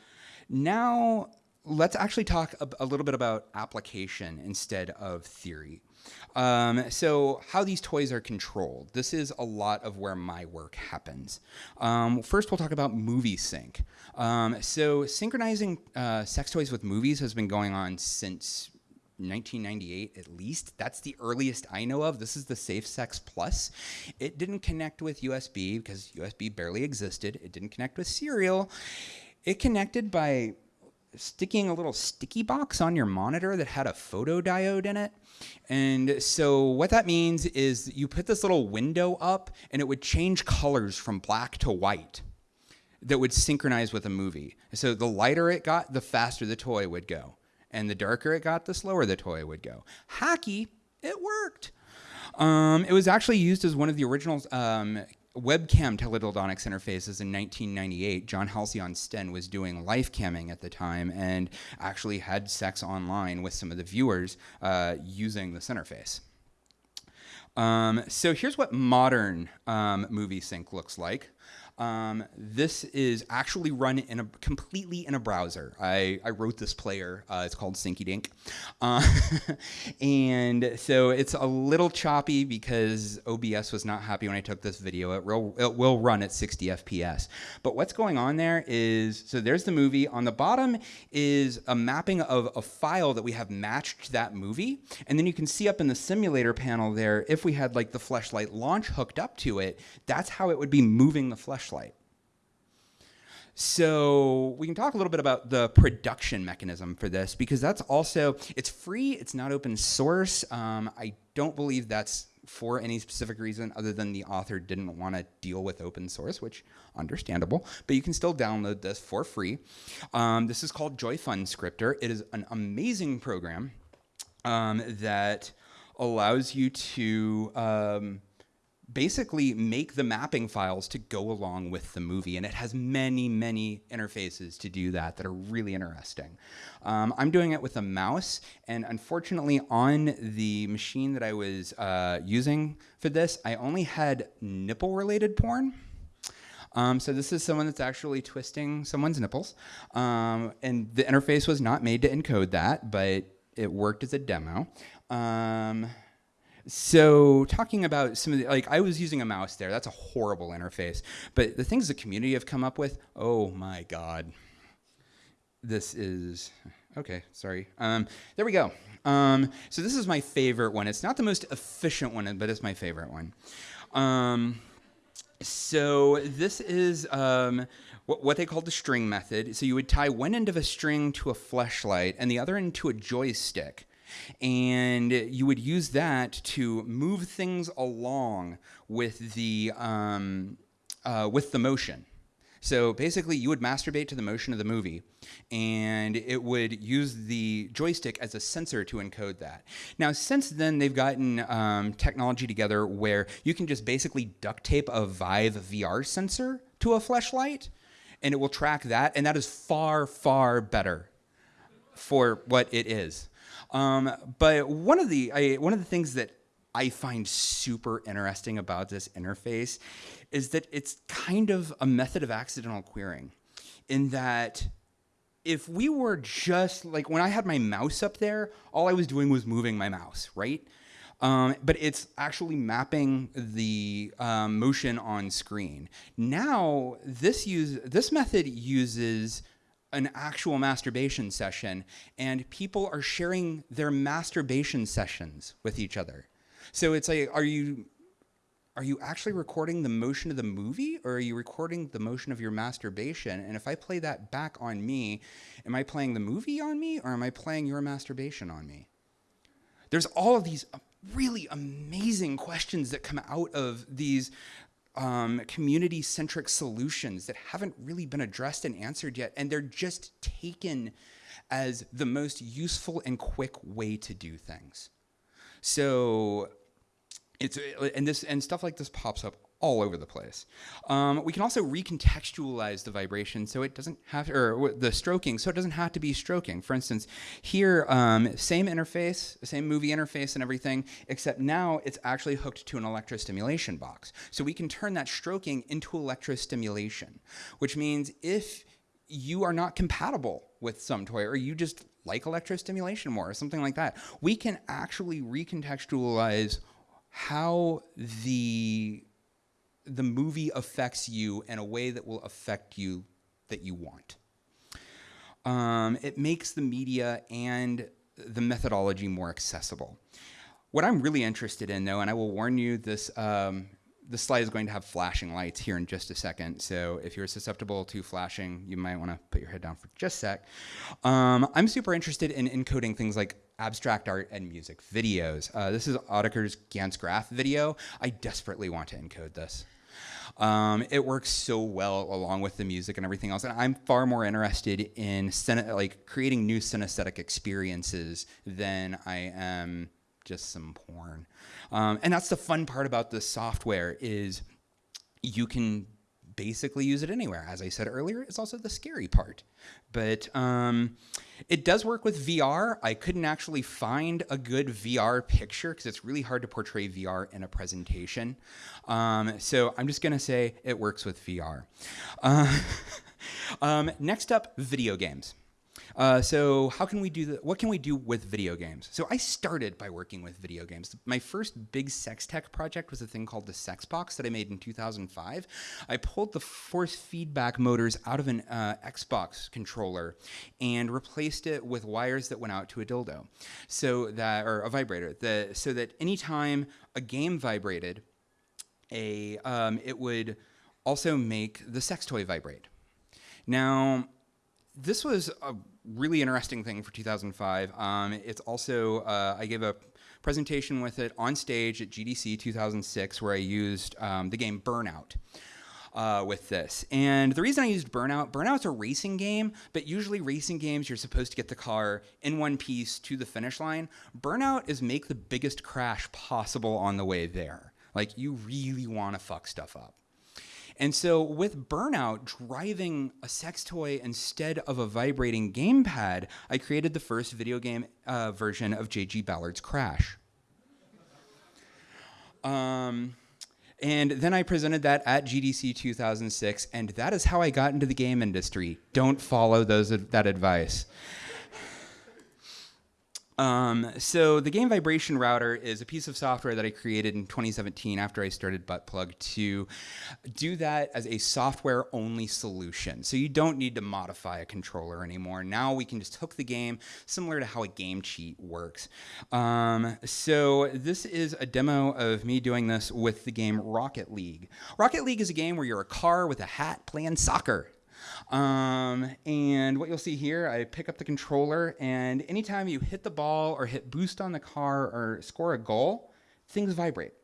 B: now let's actually talk a, a little bit about application instead of theory. Um, so how these toys are controlled. This is a lot of where my work happens. Um, first, we'll talk about movie sync. Um, so synchronizing uh, sex toys with movies has been going on since 1998 at least. That's the earliest I know of. This is the Safe Sex Plus. It didn't connect with USB because USB barely existed. It didn't connect with serial. It connected by sticking a little sticky box on your monitor that had a photodiode in it. And so what that means is you put this little window up and it would change colors from black to white that would synchronize with a movie. So the lighter it got, the faster the toy would go. And the darker it got, the slower the toy would go. Hacky, it worked. Um, it was actually used as one of the original um, webcam teledildonics interfaces in 1998, John Halcyon Styn was doing live camming at the time and actually had sex online with some of the viewers uh, using this interface. Um, so here's what modern um, movie sync looks like. Um, this is actually run in a completely in a browser. I, I wrote this player. Uh, it's called Syncydink, uh, and so it's a little choppy because OBS was not happy when I took this video. It will it will run at 60 FPS. But what's going on there is so there's the movie. On the bottom is a mapping of a file that we have matched to that movie, and then you can see up in the simulator panel there if we had like the Fleshlight Launch hooked up to it. That's how it would be moving the Fleshlight Fleshlight. So we can talk a little bit about the production mechanism for this because that's also it's free. It's not open source. Um, I don't believe that's for any specific reason other than the author didn't want to deal with open source, which understandable. But you can still download this for free. Um, this is called JoyFun Scripter. It is an amazing program um, that allows you to um, basically make the mapping files to go along with the movie. And it has many, many interfaces to do that that are really interesting. Um, I'm doing it with a mouse. And unfortunately, on the machine that I was uh, using for this, I only had nipple related porn. Um, so this is someone that's actually twisting someone's nipples. Um, and the interface was not made to encode that, but it worked as a demo. So talking about some of the, like I was using a mouse there. That's a horrible interface. But the things the community have come up with, oh my God. This is, okay, sorry. Um, there we go. Um, so this is my favorite one. It's not the most efficient one, but it's my favorite one. Um, so this is um, what, what they called the string method. So you would tie one end of a string to a Fleshlight and the other end to a joystick. And you would use that to move things along with the, um, uh, with the motion. So basically, you would masturbate to the motion of the movie, and it would use the joystick as a sensor to encode that. Now, since then, they've gotten um, technology together where you can just basically duct tape a Vive VR sensor to a Fleshlight, and it will track that, and that is far, far better for what it is. Um, but one of the I, one of the things that I find super interesting about this interface is that it's kind of a method of accidental querying, in that if we were just like when I had my mouse up there, all I was doing was moving my mouse, right? Um, but it's actually mapping the um, motion on screen. Now, this use this method uses an actual masturbation session, and people are sharing their masturbation sessions with each other. So it's like, are you are you actually recording the motion of the movie or are you recording the motion of your masturbation? And if I play that back on me, am I playing the movie on me or am I playing your masturbation on me? There's all of these really amazing questions that come out of these um, community centric solutions that haven't really been addressed and answered yet. And they're just taken as the most useful and quick way to do things. So it's and this and stuff like this pops up all over the place. Um, we can also recontextualize the vibration so it doesn't have or the stroking so it doesn't have to be stroking. For instance, here, um, same interface, same movie interface and everything, except now it's actually hooked to an electrostimulation box. So we can turn that stroking into electrostimulation, which means if you are not compatible with some toy or you just like electrostimulation more or something like that, we can actually recontextualize how the the movie affects you in a way that will affect you that you want. Um, it makes the media and the methodology more accessible. What I'm really interested in, though, and I will warn you, this um, the slide is going to have flashing lights here in just a second. So if you're susceptible to flashing, you might want to put your head down for just a sec. Um, I'm super interested in encoding things like abstract art and music videos. Uh, this is Autechre's Gantz Graf video. I desperately want to encode this. Um, it works so well along with the music and everything else. And I'm far more interested in like creating new synesthetic experiences than I am just some porn. Um, and that's the fun part about the software is you can basically use it anywhere. As I said earlier, it's also the scary part. But um, it does work with VR. I couldn't actually find a good VR picture because it's really hard to portray VR in a presentation. Um, so I'm just going to say it works with VR. Uh, um, next up, video games. Uh, so how can we do that? What can we do with video games? So I started by working with video games. My first big sex tech project was a thing called the Sex Box that I made in 2005. I pulled the force feedback motors out of an uh, Xbox controller and replaced it with wires that went out to a dildo, so that or a vibrator, the, so that anytime a game vibrated, a um, it would also make the sex toy vibrate. Now, this was a really interesting thing for 2005. Um, it's also, uh, I gave a presentation with it on stage at GDC 2006 where I used um, the game Burnout. Uh, with this. And the reason I used Burnout, Burnout's a racing game, but usually racing games you're supposed to get the car in one piece to the finish line. Burnout is make the biggest crash possible on the way there. Like you really want to fuck stuff up. And so with Burnout driving a sex toy instead of a vibrating gamepad, I created the first video game uh, version of J.G. Ballard's Crash. Um, and then I presented that at GDC 2006, and that is how I got into the game industry. Don't follow those that advice. Um, so the game vibration router is a piece of software that I created in 2017 after I started Buttplug to do that as a software only solution. So you don't need to modify a controller anymore. Now we can just hook the game similar to how a game cheat works. Um, so this is a demo of me doing this with the game Rocket League. Rocket League is a game where you're a car with a hat playing soccer. Um, and what you'll see here, I pick up the controller, and anytime you hit the ball or hit boost on the car or score a goal, things vibrate.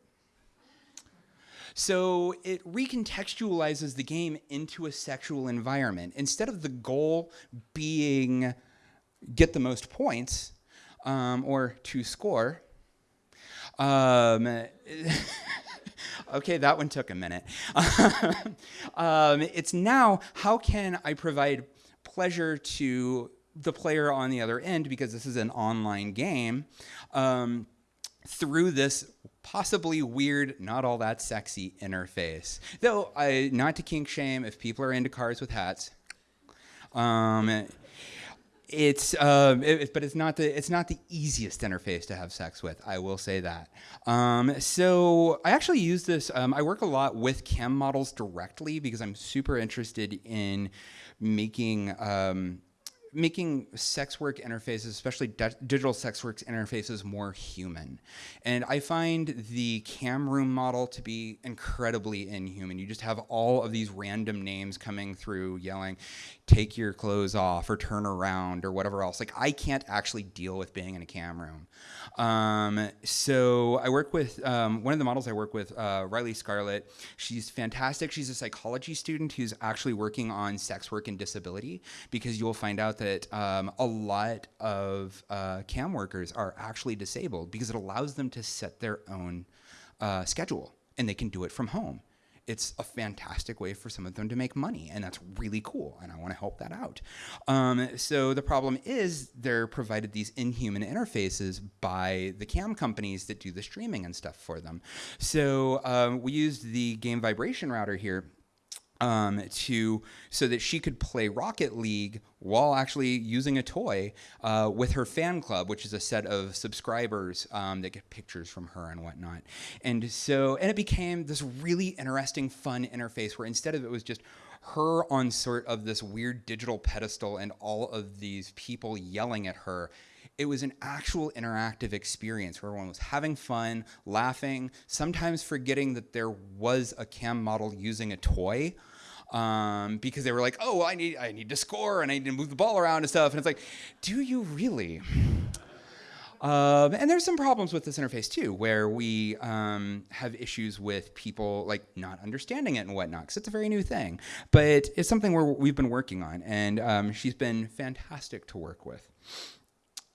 B: So it recontextualizes the game into a sexual environment. Instead of the goal being get the most points um, or to score, um, okay, that one took a minute. um, it's now how can I provide pleasure to the player on the other end because this is an online game um, through this possibly weird, not all that sexy interface. Though, I, not to kink shame if people are into cars with hats. Um, it's uh, it, but it's not the it's not the easiest interface to have sex with. I will say that. Um, so I actually use this. Um, I work a lot with cam models directly because I'm super interested in making um, making sex work interfaces, especially digital sex work interfaces, more human. And I find the cam room model to be incredibly inhuman. You just have all of these random names coming through yelling, take your clothes off or turn around or whatever else. Like I can't actually deal with being in a cam room. Um, so I work with um, one of the models I work with, uh, Riley Scarlett. She's fantastic. She's a psychology student who's actually working on sex work and disability because you'll find out that um, a lot of uh, cam workers are actually disabled because it allows them to set their own uh, schedule and they can do it from home it's a fantastic way for some of them to make money, and that's really cool. And I want to help that out. Um, so the problem is they're provided these inhuman interfaces by the cam companies that do the streaming and stuff for them. So um, we used the game vibration router here um, to so that she could play Rocket League while actually using a toy uh, with her fan club, which is a set of subscribers um, that get pictures from her and whatnot. And so, and it became this really interesting, fun interface where instead of it was just her on sort of this weird digital pedestal and all of these people yelling at her it was an actual interactive experience where everyone was having fun, laughing, sometimes forgetting that there was a cam model using a toy. Um, because they were like, oh, I need, I need to score and I need to move the ball around and stuff. And it's like, do you really? Um, and there's some problems with this interface too, where we um, have issues with people like not understanding it and whatnot, because it's a very new thing. But it's something we've been working on, and um, she's been fantastic to work with.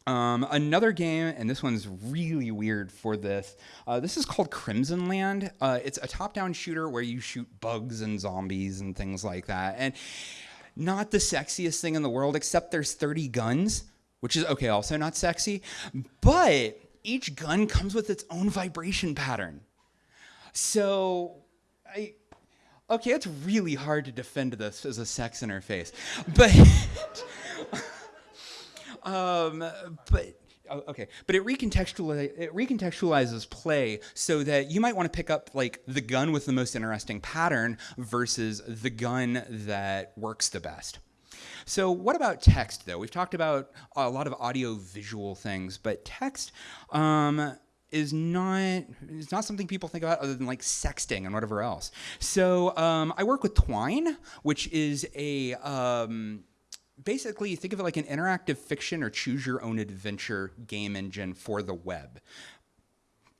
B: Um, another game, and this one's really weird for this. Uh, this is called Crimsonland. Uh, it's a top-down shooter where you shoot bugs and zombies and things like that. And not the sexiest thing in the world, except there's 30 guns, which is okay, also not sexy. But each gun comes with its own vibration pattern. So, I okay, it's really hard to defend this as a sex interface, but. Um, but oh, okay, but it, recontextuali- it recontextualizes play so that you might want to pick up like the gun with the most interesting pattern versus the gun that works the best. So what about text though? We've talked about a lot of audio visual things, but text um, is not it's not something people think about other than like sexting and whatever else. So um, I work with Twine, which is a um, basically think of it like an interactive fiction or choose your own adventure game engine for the web.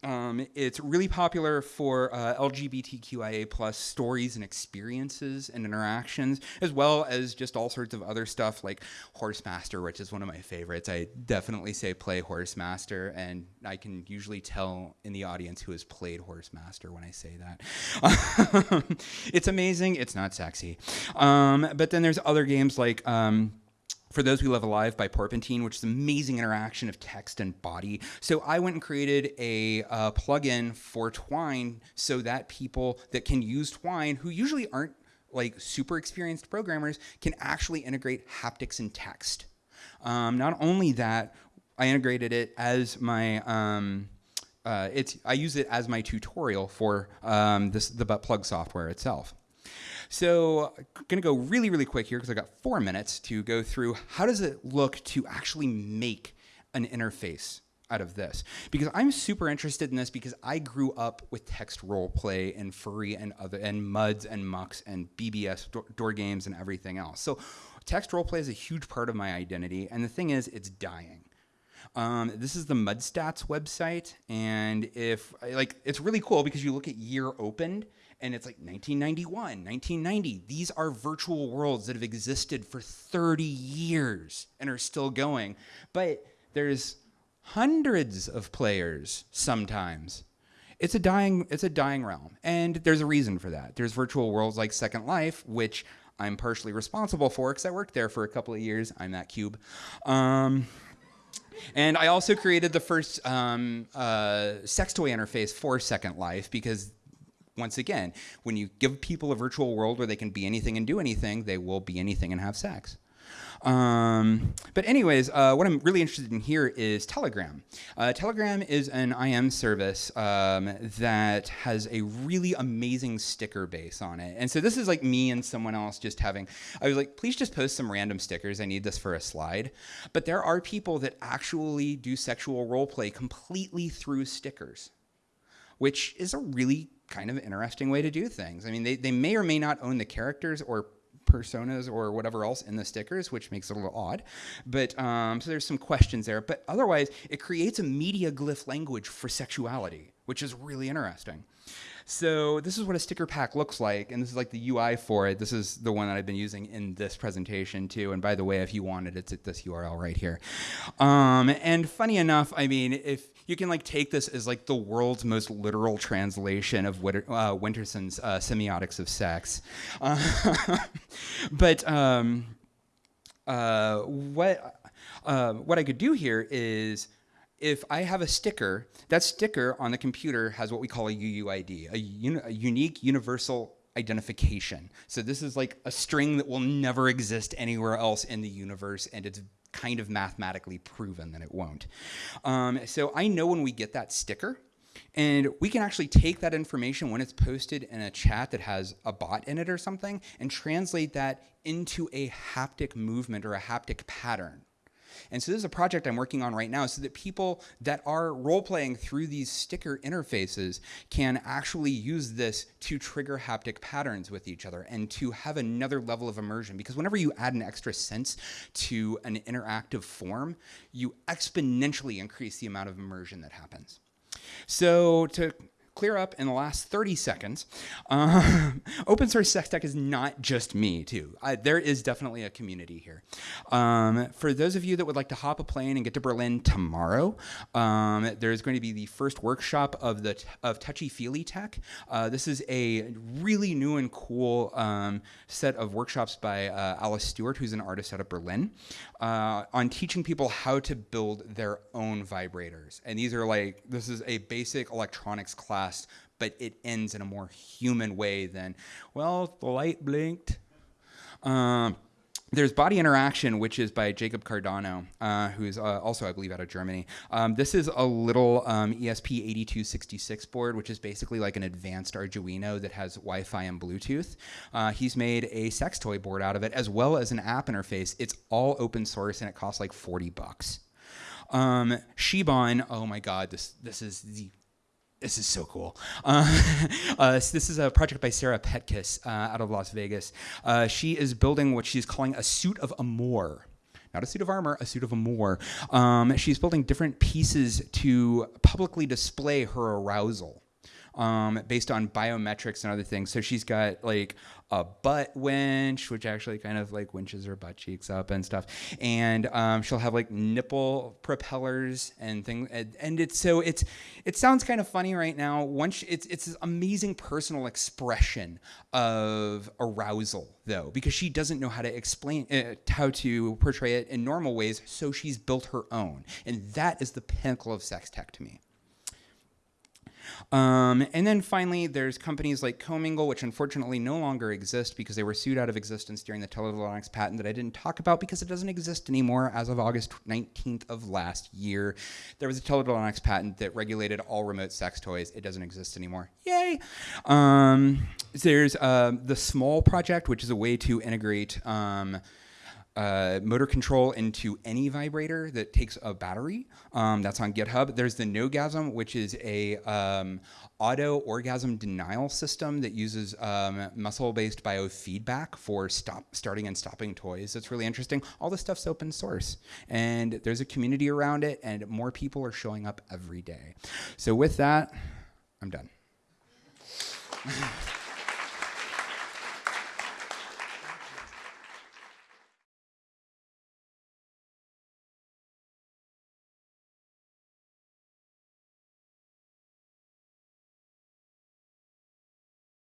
B: Um, it's really popular for uh, LGBTQIA plus stories and experiences and interactions, as well as just all sorts of other stuff like Horsemaster, which is one of my favorites. I definitely say play Horsemaster, and I can usually tell in the audience who has played Horsemaster when I say that. it's amazing. It's not sexy. Um, but then there's other games like. Um, for Those We Love Alive by Porpentine, which is amazing interaction of text and body. So I went and created a uh, plugin for Twine so that people that can use Twine, who usually aren't like super experienced programmers, can actually integrate haptics and text. Um, not only that, I integrated it as my um, uh, it's I use it as my tutorial for um, this the butt plug software itself. So I'm going to go really, really quick here because I got four minutes to go through how does it look to actually make an interface out of this because I'm super interested in this because I grew up with text role play and furry and other and muds and mucks and BBS door, door games and everything else. So text role play is a huge part of my identity, and the thing is, it's dying. Um, this is the MudStats website, and if like, it's really cool because you look at year opened, and it's like 1991, 1990. These are virtual worlds that have existed for 30 years and are still going, but there's hundreds of players sometimes. It's a dying it's a dying realm, and there's a reason for that. There's virtual worlds like Second Life, which I'm partially responsible for because I worked there for a couple of years. I'm that cube. Um, and I also created the first um, uh, sex toy interface for Second Life because, once again, when you give people a virtual world where they can be anything and do anything, they will be anything and have sex. Um, but anyways, uh, what I'm really interested in here is Telegram. Uh, Telegram is an IM service um, that has a really amazing sticker base on it. And so this is like me and someone else just having, I was like, please just post some random stickers. I need this for a slide. But there are people that actually do sexual role play completely through stickers, which is a really kind of interesting way to do things. I mean, they, they may or may not own the characters or personas or whatever else in the stickers, which makes it a little odd. But um, so there's some questions there. But otherwise, it creates a media glyph language for sexuality, which is really interesting. So this is what a sticker pack looks like, and this is like the UI for it. This is the one that I've been using in this presentation too. And by the way, if you want it, it's at this URL right here. Um, and funny enough, I mean, if you can like take this as like the world's most literal translation of Winter, uh, Winterson's uh, semiotics of sex, uh, but um, uh, what uh, what I could do here is if I have a sticker, that sticker on the computer has what we call a UUID, a, uni a, unique universal identification. So this is like a string that will never exist anywhere else in the universe, and it's kind of mathematically proven that it won't. Um, so I know when we get that sticker, and we can actually take that information when it's posted in a chat that has a bot in it or something and translate that into a haptic movement or a haptic pattern. And so this is a project I'm working on right now so that people that are role playing through these sticker interfaces can actually use this to trigger haptic patterns with each other and to have another level of immersion. Because whenever you add an extra sense to an interactive form, you exponentially increase the amount of immersion that happens. So to clear up in the last 30 seconds. Uh, open source sex tech is not just me, too. I, there is definitely a community here. Um, for those of you that would like to hop a plane and get to Berlin tomorrow, um, there's going to be the first workshop of the of touchy feely tech. Uh, this is a really new and cool um, set of workshops by uh, Alice Stewart, who's an artist out of Berlin, uh, on teaching people how to build their own vibrators. And these are like this is a basic electronics class but it ends in a more human way than, well, the light blinked. Um, there's Body Interaction, which is by Jacob Cardano, uh, who is uh, also, I believe, out of Germany. Um, this is a little um, ESP8266 board, which is basically like an advanced Arduino that has Wi-Fi and Bluetooth. Uh, he's made a sex toy board out of it, as well as an app interface. It's all open source, and it costs like 40 bucks. Um, Shibon, oh my God, this this is the this is so cool. Uh, uh, so this is a project by Sarah Petkus uh, out of Las Vegas. Uh, she is building what she's calling a suit of amour. Not a suit of armor, a suit of amour. Um, she's building different pieces to publicly display her arousal um, based on biometrics and other things. So she's got like a butt winch, which actually kind of like winches her butt cheeks up and stuff. And um, she'll have like nipple propellers and things. And, it's so it's it sounds kind of funny right now. Once it's it's this amazing personal expression of arousal though, because she doesn't know how to explain uh, how to portray it in normal ways. So she's built her own, and that is the pinnacle of sex tech to me. Um, and then finally, there's companies like Comingle, which unfortunately no longer exist because they were sued out of existence during the Teledildonics patent that I didn't talk about because it doesn't exist anymore as of August 19th of last year. There was a Teledildonics patent that regulated all remote sex toys. It doesn't exist anymore. Yay! Um, there's uh, the Small Project, which is a way to integrate um, uh, motor control into any vibrator that takes a battery. Um, that's on GitHub. There's the Nogasm, which is a um, auto orgasm denial system that uses um, muscle-based biofeedback for stop, starting and stopping toys. That's really interesting. All this stuff's open source, and there's a community around it, and more people are showing up every day. So with that, I'm done.